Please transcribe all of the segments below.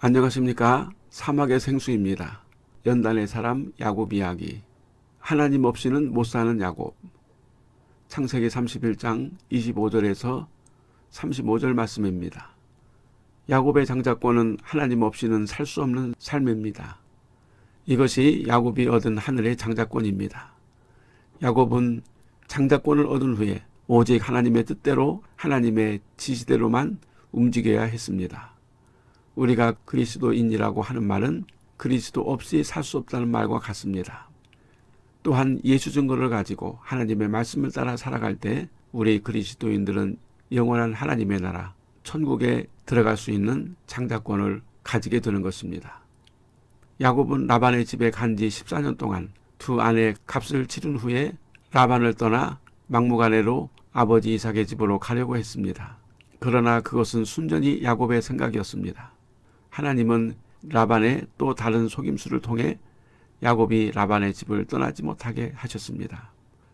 안녕하십니까 사막의 생수입니다. 연단의 사람 야곱 이야기 하나님 없이는 못 사는 야곱 창세기 31장 25절에서 35절 말씀입니다. 야곱의 장자권은 하나님 없이는 살 수 없는 삶입니다. 이것이 야곱이 얻은 하늘의 장자권입니다. 야곱은 장자권을 얻은 후에 오직 하나님의 뜻대로 하나님의 지시대로만 움직여야 했습니다. 우리가 그리스도인이라고 하는 말은 그리스도 없이 살 수 없다는 말과 같습니다. 또한 예수 증거를 가지고 하나님의 말씀을 따라 살아갈 때 우리 그리스도인들은 영원한 하나님의 나라 천국에 들어갈 수 있는 장자권을 가지게 되는 것입니다. 야곱은 라반의 집에 간 지 14년 동안 두 아내의 값을 치른 후에 라반을 떠나 막무가내로 아버지 이삭의 집으로 가려고 했습니다. 그러나 그것은 순전히 야곱의 생각이었습니다. 하나님은 라반의 또 다른 속임수를 통해 야곱이 라반의 집을 떠나지 못하게 하셨습니다.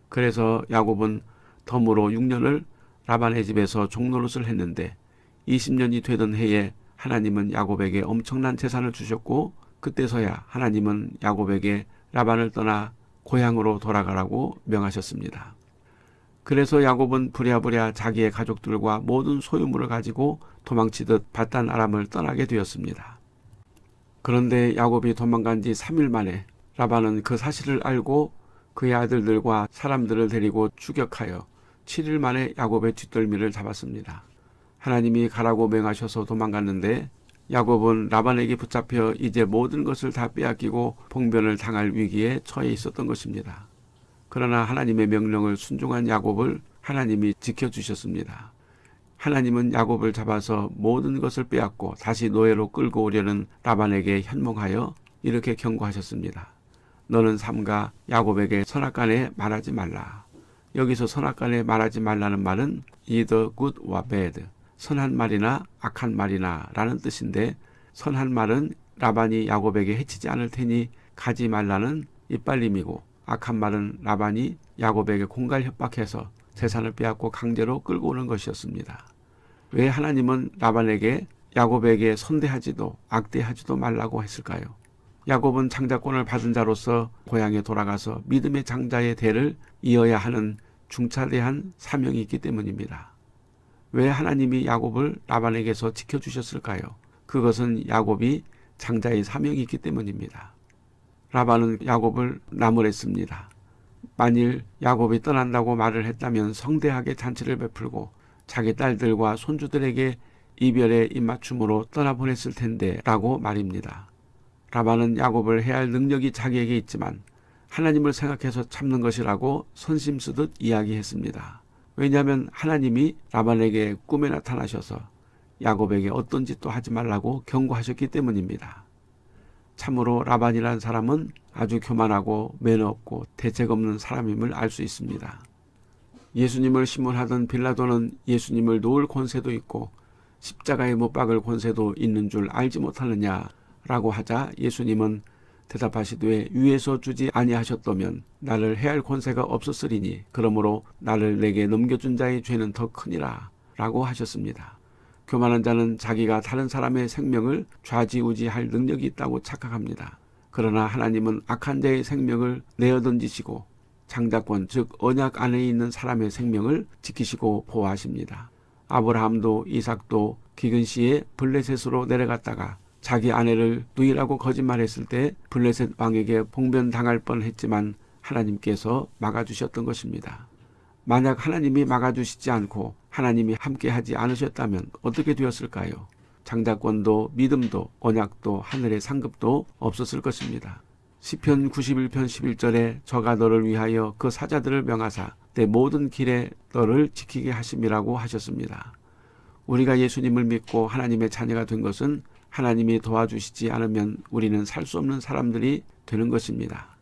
그래서 야곱은 덤으로 6년을 라반의 집에서 종노릇을 했는데 20년이 되던 해에 하나님은 야곱에게 엄청난 재산을 주셨고 그때서야 하나님은 야곱에게 라반을 떠나 고향으로 돌아가라고 명하셨습니다. 그래서 야곱은 부랴부랴 자기의 가족들과 모든 소유물을 가지고 도망치듯 바단 아람을 떠나게 되었습니다. 그런데 야곱이 도망간 지 3일 만에 라반은 그 사실을 알고 그의 아들들과 사람들을 데리고 추격하여 7일 만에 야곱의 뒷덜미를 잡았습니다. 하나님이 가라고 명하셔서 도망갔는데 야곱은 라반에게 붙잡혀 이제 모든 것을 다 빼앗기고 봉변을 당할 위기에 처해 있었던 것입니다. 그러나 하나님의 명령을 순종한 야곱을 하나님이 지켜주셨습니다. 하나님은 야곱을 잡아서 모든 것을 빼앗고 다시 노예로 끌고 오려는 라반에게 현몽하여 이렇게 경고하셨습니다. 너는 삼가 야곱에게 선악간에 말하지 말라. 여기서 선악간에 말하지 말라는 말은 either good or bad, 선한 말이나 악한 말이나 라는 뜻인데 선한 말은 라반이 야곱에게 해치지 않을 테니 가지 말라는 이빨림이고 악한 말은 라반이 야곱에게 공갈 협박해서 재산을 빼앗고 강제로 끌고 오는 것이었습니다. 왜 하나님은 라반에게 야곱에게 선대하지도 악대하지도 말라고 했을까요? 야곱은 장자권을 받은 자로서 고향에 돌아가서 믿음의 장자의 대를 이어야 하는 중차대한 사명이 있기 때문입니다. 왜 하나님이 야곱을 라반에게서 지켜주셨을까요? 그것은 야곱이 장자의 사명이 있기 때문입니다. 라반은 야곱을 나무랬습니다. 만일 야곱이 떠난다고 말을 했다면 성대하게 잔치를 베풀고 자기 딸들과 손주들에게 이별의 입맞춤으로 떠나보냈을 텐데 라고 말입니다. 라반은 야곱을 해할 능력이 자기에게 있지만 하나님을 생각해서 참는 것이라고 선심 쓰듯 이야기했습니다. 왜냐하면 하나님이 라반에게 꿈에 나타나셔서 야곱에게 어떤 짓도 하지 말라고 경고하셨기 때문입니다. 참으로 라반이라는 사람은 아주 교만하고 매너 없고 대책 없는 사람임을 알 수 있습니다. 예수님을 신문하던 빌라도는 예수님을 놓을 권세도 있고 십자가에 못 박을 권세도 있는 줄 알지 못하느냐라고 하자 예수님은 대답하시되 위에서 주지 아니하셨다면 나를 해할 권세가 없었으리니 그러므로 나를 내게 넘겨준 자의 죄는 더 크니라 라고 하셨습니다. 교만한 자는 자기가 다른 사람의 생명을 좌지우지할 능력이 있다고 착각합니다. 그러나 하나님은 악한 자의 생명을 내어 던지시고 장자권 즉 언약 안에 있는 사람의 생명을 지키시고 보호하십니다. 아브라함도 이삭도 기근 시에 블레셋으로 내려갔다가 자기 아내를 누이라고 거짓말했을 때 블레셋 왕에게 봉변당할 뻔했지만 하나님께서 막아주셨던 것입니다. 만약 하나님이 막아주시지 않고 하나님이 함께하지 않으셨다면 어떻게 되었을까요? 장자권도 믿음도 언약도 하늘의 상급도 없었을 것입니다. 시편 91편 11절에 저가 너를 위하여 그 사자들을 명하사 내 모든 길에 너를 지키게 하심이라고 하셨습니다. 우리가 예수님을 믿고 하나님의 자녀가 된 것은 하나님이 도와주시지 않으면 우리는 살 수 없는 사람들이 되는 것입니다.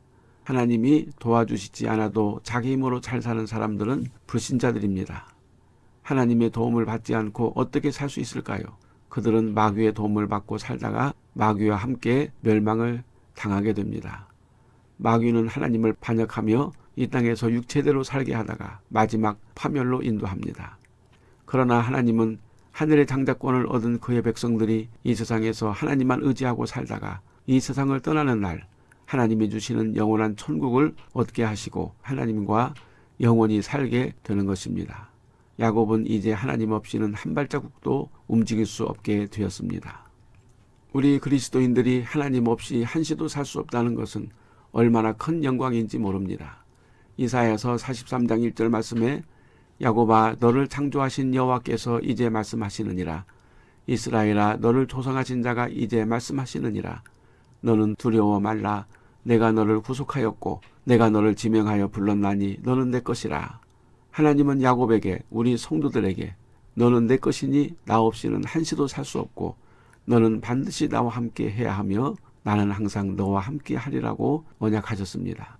하나님이 도와주시지 않아도 자기 힘으로 잘 사는 사람들은 불신자들입니다. 하나님의 도움을 받지 않고 어떻게 살 수 있을까요? 그들은 마귀의 도움을 받고 살다가 마귀와 함께 멸망을 당하게 됩니다. 마귀는 하나님을 반역하며 이 땅에서 육체대로 살게 하다가 마지막 파멸로 인도합니다. 그러나 하나님은 하늘의 장자권을 얻은 그의 백성들이 이 세상에서 하나님만 의지하고 살다가 이 세상을 떠나는 날 하나님이 주시는 영원한 천국을 얻게 하시고 하나님과 영원히 살게 되는 것입니다. 야곱은 이제 하나님 없이는 한 발자국도 움직일 수 없게 되었습니다. 우리 그리스도인들이 하나님 없이 한시도 살 수 없다는 것은 얼마나 큰 영광인지 모릅니다. 이사야서 43장 1절 말씀에 야곱아 너를 창조하신 여호와께서 이제 말씀하시느니라 이스라엘아 너를 조성하신 자가 이제 말씀하시느니라 너는 두려워 말라 내가 너를 구속하였고 내가 너를 지명하여 불렀나니 너는 내 것이라 하나님은 야곱에게 우리 성도들에게 너는 내 것이니 나 없이는 한시도 살 수 없고 너는 반드시 나와 함께 해야 하며 나는 항상 너와 함께 하리라고 언약하셨습니다.